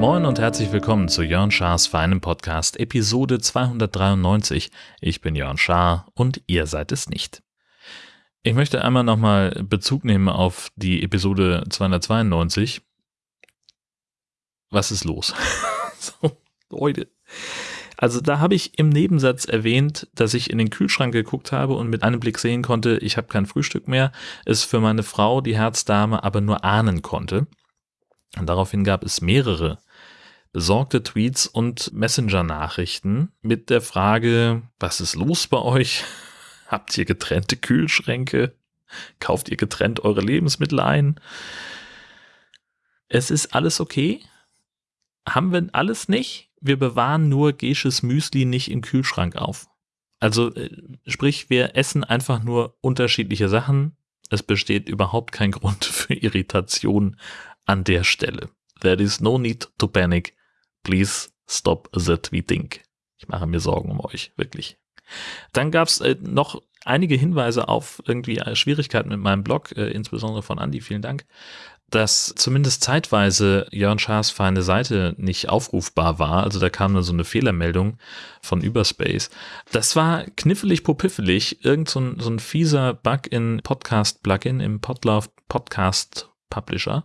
Moin und herzlich willkommen zu Jörn Schars feinem Podcast, Episode 293. Ich bin Jörn Schaar und ihr seid es nicht. Ich möchte einmal nochmal Bezug nehmen auf die Episode 292. Was ist los? so, Leute. Also da habe ich im Nebensatz erwähnt, dass ich in den Kühlschrank geguckt habe und mit einem Blick sehen konnte, ich habe kein Frühstück mehr, es für meine Frau, die Herzdame, aber nur ahnen konnte. Und daraufhin gab es mehrere besorgte Tweets und Messenger-Nachrichten mit der Frage, was ist los bei euch? Habt ihr getrennte Kühlschränke? Kauft ihr getrennt eure Lebensmittel ein? Es ist alles okay. Haben wir alles nicht? Wir bewahren nur Gesches Müsli nicht im Kühlschrank auf. Also äh, sprich, wir essen einfach nur unterschiedliche Sachen. Es besteht überhaupt kein Grund für Irritation an der Stelle. There is no need to panic. Please stop the tweeting. Ich mache mir Sorgen um euch, wirklich. Dann gab es äh, noch einige Hinweise auf irgendwie Schwierigkeiten mit meinem Blog, äh, insbesondere von Andy, vielen Dank, dass zumindest zeitweise Jörn Schaas feine Seite nicht aufrufbar war. Also da kam dann so eine Fehlermeldung von Überspace. Das war knifflig popiffelig, irgend so ein, so ein fieser Bug in Podcast-Plugin im Podlove Podcast Publisher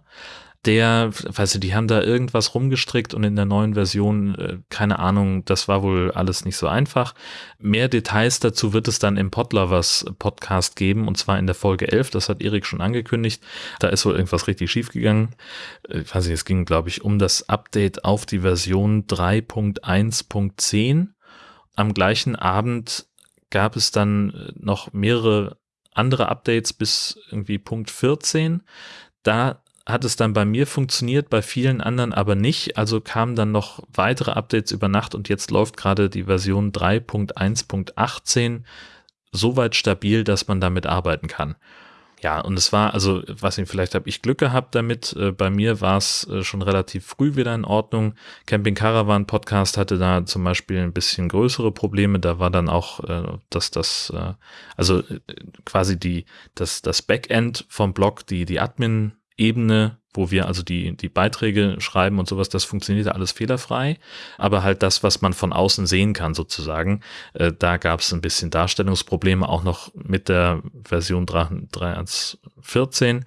der, weißt du, die haben da irgendwas rumgestrickt und in der neuen Version, äh, keine Ahnung, das war wohl alles nicht so einfach. Mehr Details dazu wird es dann im Podlovers Podcast geben und zwar in der Folge 11, das hat Erik schon angekündigt. Da ist wohl irgendwas richtig schief gegangen. Ich äh, weiß nicht, es ging, glaube ich, um das Update auf die Version 3.1.10. Am gleichen Abend gab es dann äh, noch mehrere andere Updates bis irgendwie Punkt 14. Da hat es dann bei mir funktioniert, bei vielen anderen aber nicht. Also kamen dann noch weitere Updates über Nacht und jetzt läuft gerade die Version 3.1.18 so weit stabil, dass man damit arbeiten kann. Ja, und es war, also, was ich, vielleicht habe ich Glück gehabt damit. Äh, bei mir war es äh, schon relativ früh wieder in Ordnung. Camping Caravan Podcast hatte da zum Beispiel ein bisschen größere Probleme. Da war dann auch, äh, dass das, also quasi die, das, das Backend vom Blog, die, die Admin Ebene, wo wir also die, die Beiträge schreiben und sowas, das funktioniert alles fehlerfrei. Aber halt das, was man von außen sehen kann, sozusagen, äh, da gab es ein bisschen Darstellungsprobleme, auch noch mit der Version 3.1.14.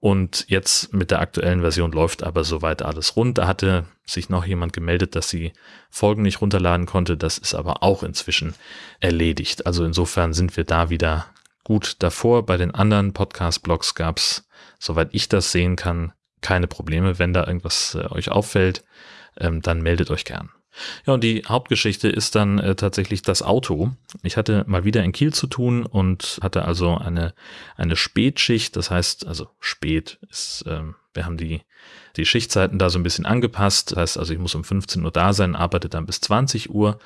Und jetzt mit der aktuellen Version läuft aber soweit alles rund. Da hatte sich noch jemand gemeldet, dass sie Folgen nicht runterladen konnte. Das ist aber auch inzwischen erledigt. Also insofern sind wir da wieder gut davor. Bei den anderen Podcast-Blogs gab es soweit ich das sehen kann, keine Probleme. Wenn da irgendwas äh, euch auffällt, ähm, dann meldet euch gern. Ja, und die Hauptgeschichte ist dann äh, tatsächlich das Auto. Ich hatte mal wieder in Kiel zu tun und hatte also eine, eine Spätschicht. Das heißt, also spät ist, ähm, wir haben die, die Schichtzeiten da so ein bisschen angepasst. Das heißt also, ich muss um 15 Uhr da sein, arbeite dann bis 20 Uhr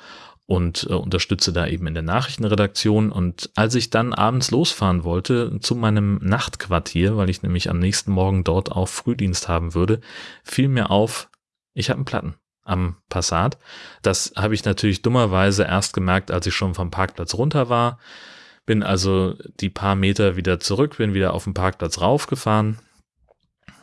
und äh, unterstütze da eben in der Nachrichtenredaktion. Und als ich dann abends losfahren wollte zu meinem Nachtquartier, weil ich nämlich am nächsten Morgen dort auch Frühdienst haben würde, fiel mir auf, ich habe einen Platten am Passat. Das habe ich natürlich dummerweise erst gemerkt, als ich schon vom Parkplatz runter war. Bin also die paar Meter wieder zurück, bin wieder auf den Parkplatz raufgefahren,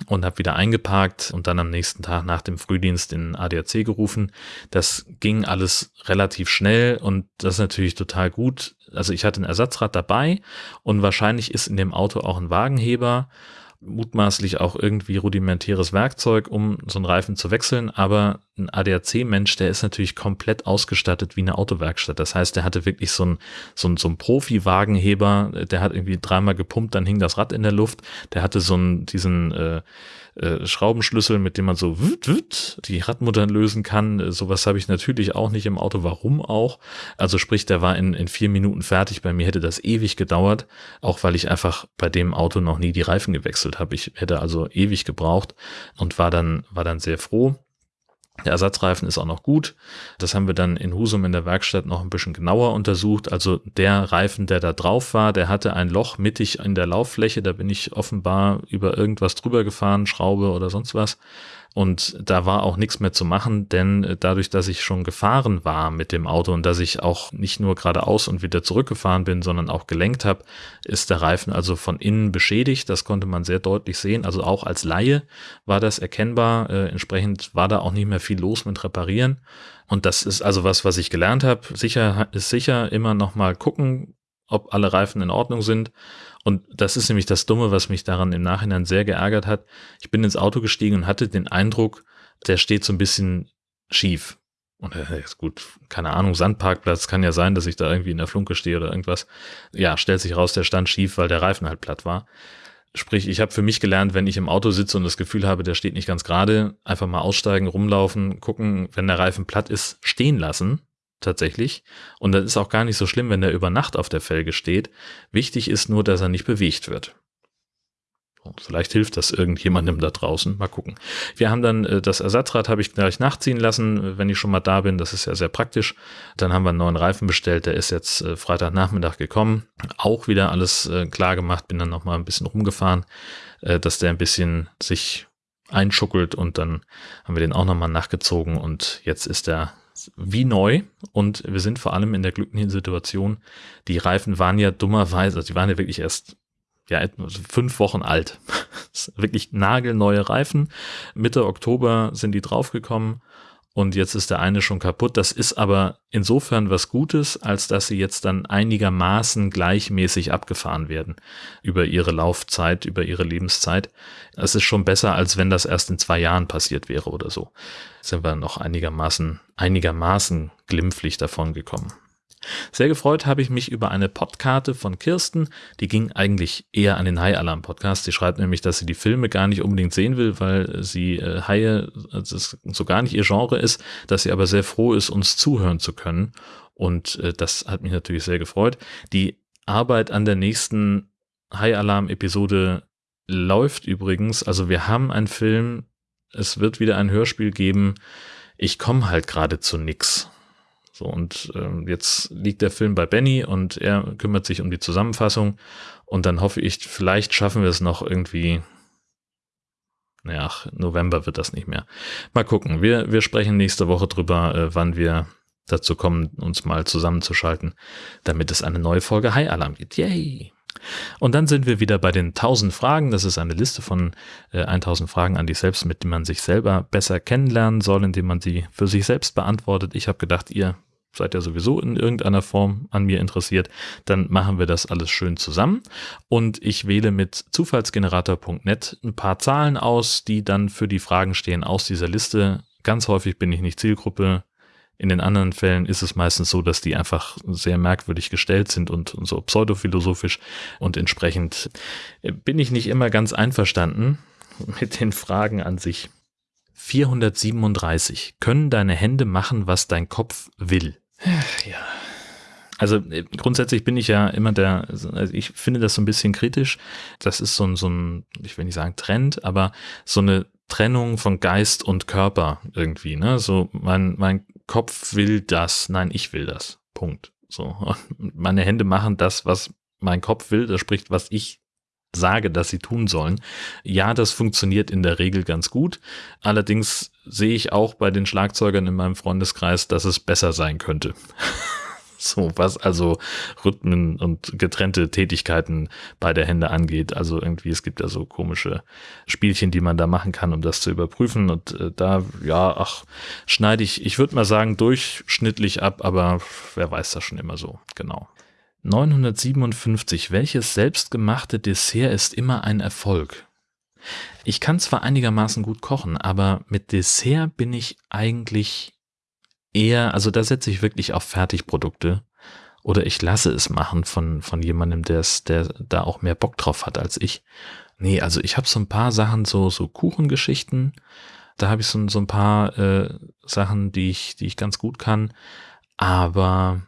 und habe wieder eingeparkt und dann am nächsten Tag nach dem Frühdienst in ADAC gerufen. Das ging alles relativ schnell und das ist natürlich total gut. Also ich hatte ein Ersatzrad dabei und wahrscheinlich ist in dem Auto auch ein Wagenheber mutmaßlich auch irgendwie rudimentäres Werkzeug, um so einen Reifen zu wechseln, aber ein ADAC-Mensch, der ist natürlich komplett ausgestattet wie eine Autowerkstatt. Das heißt, der hatte wirklich so einen so ein, so ein Profi-Wagenheber, der hat irgendwie dreimal gepumpt, dann hing das Rad in der Luft, der hatte so einen, diesen äh, äh, Schraubenschlüssel, mit dem man so wüt, wüt, die Radmuttern lösen kann. Äh, sowas habe ich natürlich auch nicht im Auto. Warum auch? Also sprich, der war in, in vier Minuten fertig. Bei mir hätte das ewig gedauert, auch weil ich einfach bei dem Auto noch nie die Reifen gewechselt habe. Ich hätte also ewig gebraucht und war dann, war dann sehr froh. Der Ersatzreifen ist auch noch gut. Das haben wir dann in Husum in der Werkstatt noch ein bisschen genauer untersucht. Also der Reifen, der da drauf war, der hatte ein Loch mittig in der Lauffläche. Da bin ich offenbar über irgendwas drüber gefahren, Schraube oder sonst was. Und da war auch nichts mehr zu machen, denn äh, dadurch, dass ich schon gefahren war mit dem Auto und dass ich auch nicht nur geradeaus und wieder zurückgefahren bin, sondern auch gelenkt habe, ist der Reifen also von innen beschädigt. Das konnte man sehr deutlich sehen. Also auch als Laie war das erkennbar. Äh, entsprechend war da auch nicht mehr viel los mit Reparieren. Und das ist also was, was ich gelernt habe. Sicher ist sicher immer noch mal gucken, ob alle Reifen in Ordnung sind. Und das ist nämlich das Dumme, was mich daran im Nachhinein sehr geärgert hat. Ich bin ins Auto gestiegen und hatte den Eindruck, der steht so ein bisschen schief. Und äh, ist gut, keine Ahnung, Sandparkplatz kann ja sein, dass ich da irgendwie in der Flunke stehe oder irgendwas. Ja, stellt sich raus, der stand schief, weil der Reifen halt platt war. Sprich, ich habe für mich gelernt, wenn ich im Auto sitze und das Gefühl habe, der steht nicht ganz gerade, einfach mal aussteigen, rumlaufen, gucken, wenn der Reifen platt ist, stehen lassen tatsächlich. Und das ist auch gar nicht so schlimm, wenn der über Nacht auf der Felge steht. Wichtig ist nur, dass er nicht bewegt wird. Vielleicht hilft das irgendjemandem da draußen. Mal gucken. Wir haben dann äh, das Ersatzrad habe ich gleich nachziehen lassen, wenn ich schon mal da bin. Das ist ja sehr praktisch. Dann haben wir einen neuen Reifen bestellt. Der ist jetzt äh, Freitagnachmittag gekommen. Auch wieder alles äh, klar gemacht. Bin dann noch mal ein bisschen rumgefahren, äh, dass der ein bisschen sich einschuckelt und dann haben wir den auch noch mal nachgezogen und jetzt ist er wie neu und wir sind vor allem in der glücklichen Situation, die Reifen waren ja dummerweise, also die waren ja wirklich erst ja, fünf Wochen alt. wirklich nagelneue Reifen. Mitte Oktober sind die draufgekommen und jetzt ist der eine schon kaputt. Das ist aber insofern was Gutes, als dass sie jetzt dann einigermaßen gleichmäßig abgefahren werden über ihre Laufzeit, über ihre Lebenszeit. Es ist schon besser, als wenn das erst in zwei Jahren passiert wäre oder so. Sind wir noch einigermaßen, einigermaßen glimpflich davon gekommen. Sehr gefreut habe ich mich über eine Podkarte von Kirsten. Die ging eigentlich eher an den High Alarm Podcast. Sie schreibt nämlich, dass sie die Filme gar nicht unbedingt sehen will, weil sie äh, Haie also so gar nicht ihr Genre ist, dass sie aber sehr froh ist, uns zuhören zu können. Und äh, das hat mich natürlich sehr gefreut. Die Arbeit an der nächsten High Alarm Episode läuft übrigens. Also wir haben einen Film. Es wird wieder ein Hörspiel geben. Ich komme halt gerade zu nix. So, und ähm, jetzt liegt der Film bei Benny und er kümmert sich um die Zusammenfassung. Und dann hoffe ich, vielleicht schaffen wir es noch irgendwie. Naja, November wird das nicht mehr. Mal gucken. Wir, wir sprechen nächste Woche drüber, äh, wann wir dazu kommen, uns mal zusammenzuschalten, damit es eine neue Folge High Alarm gibt. Yay! Und dann sind wir wieder bei den 1000 Fragen. Das ist eine Liste von äh, 1000 Fragen an dich selbst, mit denen man sich selber besser kennenlernen soll, indem man sie für sich selbst beantwortet. Ich habe gedacht, ihr seid ja sowieso in irgendeiner Form an mir interessiert, dann machen wir das alles schön zusammen. Und ich wähle mit zufallsgenerator.net ein paar Zahlen aus, die dann für die Fragen stehen aus dieser Liste. Ganz häufig bin ich nicht Zielgruppe. In den anderen Fällen ist es meistens so, dass die einfach sehr merkwürdig gestellt sind und, und so pseudophilosophisch. Und entsprechend bin ich nicht immer ganz einverstanden mit den Fragen an sich. 437. Können deine Hände machen, was dein Kopf will? Ja. Also äh, grundsätzlich bin ich ja immer der, also ich finde das so ein bisschen kritisch. Das ist so ein, so ein, ich will nicht sagen Trend, aber so eine Trennung von Geist und Körper irgendwie, ne? So, mein, mein Kopf will das, nein, ich will das. Punkt. So. meine Hände machen das, was mein Kopf will, das spricht, was ich sage, dass sie tun sollen. Ja, das funktioniert in der Regel ganz gut. Allerdings sehe ich auch bei den Schlagzeugern in meinem Freundeskreis, dass es besser sein könnte. so, was also Rhythmen und getrennte Tätigkeiten bei der Hände angeht. Also irgendwie, es gibt ja so komische Spielchen, die man da machen kann, um das zu überprüfen. Und äh, da, ja, ach, schneide ich, ich würde mal sagen, durchschnittlich ab, aber wer weiß das schon immer so, genau. 957. Welches selbstgemachte Dessert ist immer ein Erfolg? Ich kann zwar einigermaßen gut kochen, aber mit Dessert bin ich eigentlich eher, also da setze ich wirklich auf Fertigprodukte oder ich lasse es machen von, von jemandem, der es, der da auch mehr Bock drauf hat als ich. Nee, also ich habe so ein paar Sachen, so, so Kuchengeschichten, da habe ich so, so ein paar äh, Sachen, die ich, die ich ganz gut kann, aber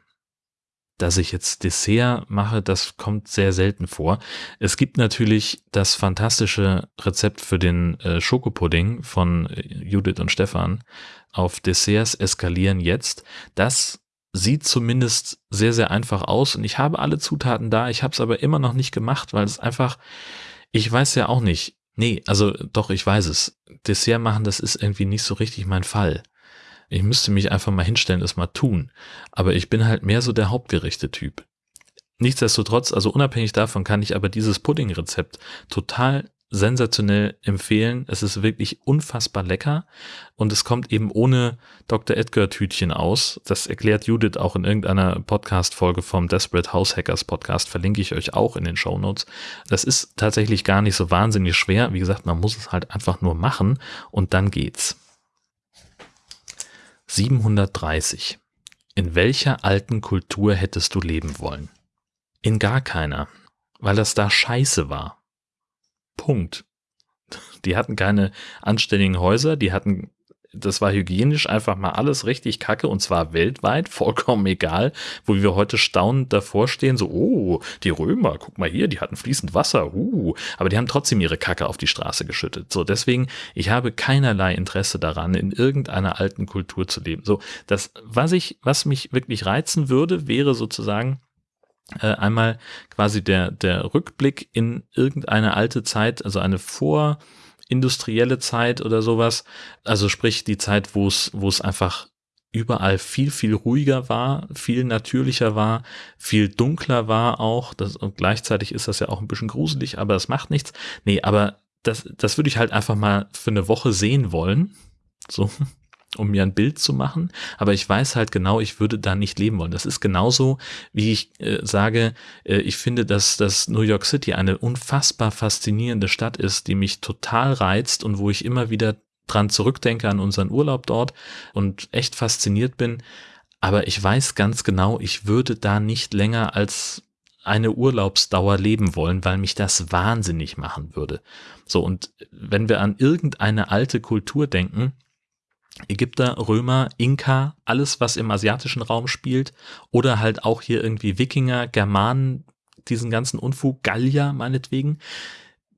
dass ich jetzt Dessert mache, das kommt sehr selten vor. Es gibt natürlich das fantastische Rezept für den äh, Schokopudding von äh, Judith und Stefan auf Desserts eskalieren jetzt. Das sieht zumindest sehr, sehr einfach aus und ich habe alle Zutaten da. Ich habe es aber immer noch nicht gemacht, weil es einfach, ich weiß ja auch nicht, Nee, also doch, ich weiß es. Dessert machen, das ist irgendwie nicht so richtig mein Fall. Ich müsste mich einfach mal hinstellen, es mal tun. Aber ich bin halt mehr so der Hauptgerichte-Typ. Nichtsdestotrotz, also unabhängig davon kann ich aber dieses Pudding-Rezept total sensationell empfehlen. Es ist wirklich unfassbar lecker und es kommt eben ohne Dr. Edgar Tütchen aus. Das erklärt Judith auch in irgendeiner Podcast-Folge vom Desperate House Hackers Podcast. Verlinke ich euch auch in den Show Notes. Das ist tatsächlich gar nicht so wahnsinnig schwer. Wie gesagt, man muss es halt einfach nur machen und dann geht's. 730. In welcher alten Kultur hättest du leben wollen? In gar keiner, weil das da scheiße war. Punkt. Die hatten keine anständigen Häuser, die hatten, das war hygienisch einfach mal alles richtig kacke und zwar weltweit, vollkommen egal, wo wir heute staunend davor stehen, so, oh, die Römer, guck mal hier, die hatten fließend Wasser, uh, aber die haben trotzdem ihre Kacke auf die Straße geschüttet. So, deswegen, ich habe keinerlei Interesse daran, in irgendeiner alten Kultur zu leben. So, das, was ich, was mich wirklich reizen würde, wäre sozusagen, äh, einmal quasi der, der Rückblick in irgendeine alte Zeit, also eine vorindustrielle Zeit oder sowas. Also sprich die Zeit, wo es, wo es einfach überall viel, viel ruhiger war, viel natürlicher war, viel dunkler war auch. Das, und gleichzeitig ist das ja auch ein bisschen gruselig, aber es macht nichts. Nee, aber das, das würde ich halt einfach mal für eine Woche sehen wollen. So, um mir ein Bild zu machen, aber ich weiß halt genau, ich würde da nicht leben wollen. Das ist genauso, wie ich äh, sage, äh, ich finde, dass, dass New York City eine unfassbar faszinierende Stadt ist, die mich total reizt und wo ich immer wieder dran zurückdenke an unseren Urlaub dort und echt fasziniert bin. Aber ich weiß ganz genau, ich würde da nicht länger als eine Urlaubsdauer leben wollen, weil mich das wahnsinnig machen würde. So, und wenn wir an irgendeine alte Kultur denken, Ägypter, Römer, Inka, alles, was im asiatischen Raum spielt, oder halt auch hier irgendwie Wikinger, Germanen, diesen ganzen Unfug, Gallier meinetwegen.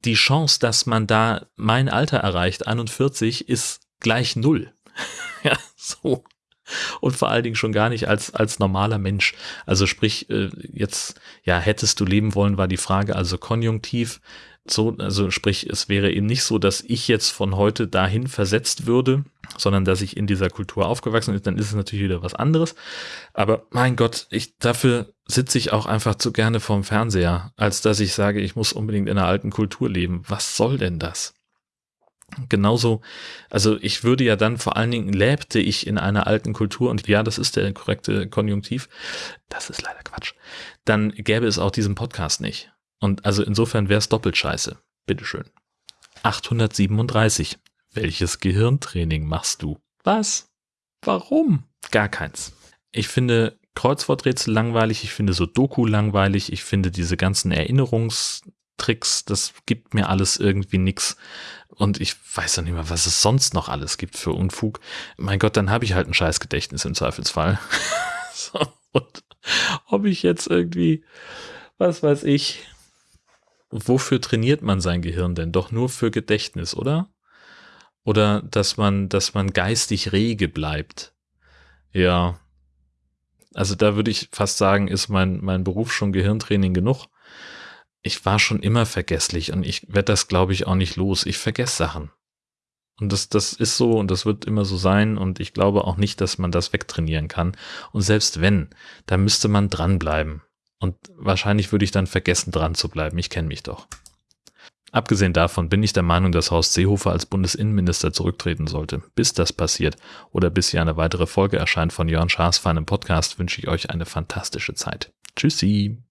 Die Chance, dass man da mein Alter erreicht, 41, ist gleich null. ja, so. Und vor allen Dingen schon gar nicht als, als normaler Mensch. Also sprich, äh, jetzt, ja, hättest du leben wollen, war die Frage, also konjunktiv. So, also sprich, es wäre eben nicht so, dass ich jetzt von heute dahin versetzt würde, sondern dass ich in dieser Kultur aufgewachsen bin, dann ist es natürlich wieder was anderes. Aber mein Gott, ich, dafür sitze ich auch einfach zu gerne vorm Fernseher, als dass ich sage, ich muss unbedingt in einer alten Kultur leben. Was soll denn das? Genauso, also ich würde ja dann vor allen Dingen lebte ich in einer alten Kultur und ja, das ist der korrekte Konjunktiv. Das ist leider Quatsch. Dann gäbe es auch diesen Podcast nicht. Und also insofern wäre es doppelt scheiße. Bitteschön. 837. Welches Gehirntraining machst du? Was? Warum? Gar keins. Ich finde Kreuzworträtsel langweilig, ich finde so Doku langweilig, ich finde diese ganzen Erinnerungstricks, das gibt mir alles irgendwie nix. Und ich weiß doch nicht mehr, was es sonst noch alles gibt für Unfug. Mein Gott, dann habe ich halt ein scheiß Gedächtnis im Zweifelsfall. so, und ob ich jetzt irgendwie, was weiß ich, wofür trainiert man sein Gehirn denn? Doch nur für Gedächtnis, oder? Oder dass man, dass man geistig rege bleibt. Ja. Also da würde ich fast sagen, ist mein, mein Beruf schon Gehirntraining genug. Ich war schon immer vergesslich und ich werde das, glaube ich, auch nicht los. Ich vergesse Sachen. Und das, das ist so und das wird immer so sein und ich glaube auch nicht, dass man das wegtrainieren kann. Und selbst wenn, da müsste man dranbleiben. Und wahrscheinlich würde ich dann vergessen, dran zu bleiben. Ich kenne mich doch. Abgesehen davon bin ich der Meinung, dass Horst Seehofer als Bundesinnenminister zurücktreten sollte. Bis das passiert oder bis hier eine weitere Folge erscheint von Jörn Schaas feinem Podcast, wünsche ich euch eine fantastische Zeit. Tschüssi!